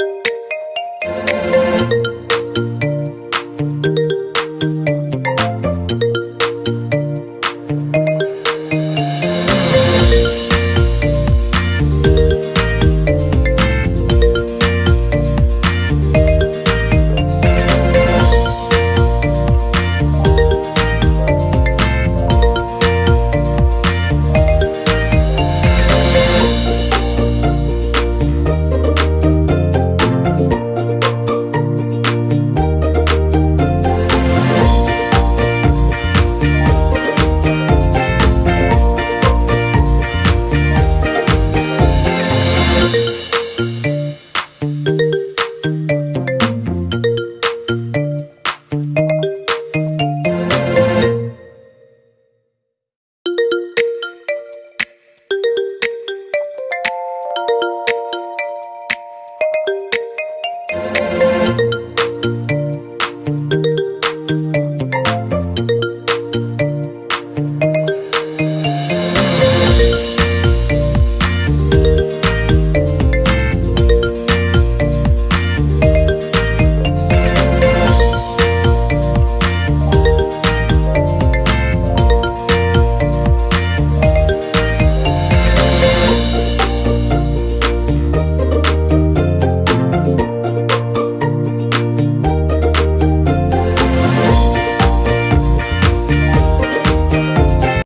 Música